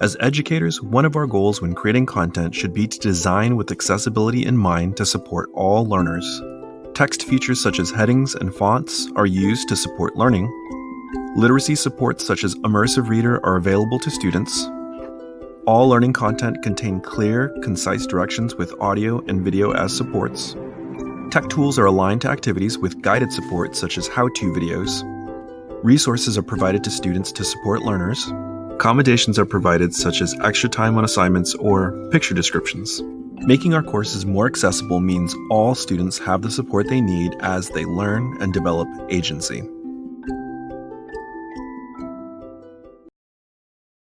As educators, one of our goals when creating content should be to design with accessibility in mind to support all learners. Text features such as headings and fonts are used to support learning. Literacy supports such as Immersive Reader are available to students. All learning content contain clear, concise directions with audio and video as supports. Tech tools are aligned to activities with guided support such as how-to videos. Resources are provided to students to support learners. Accommodations are provided such as extra time on assignments or picture descriptions. Making our courses more accessible means all students have the support they need as they learn and develop agency.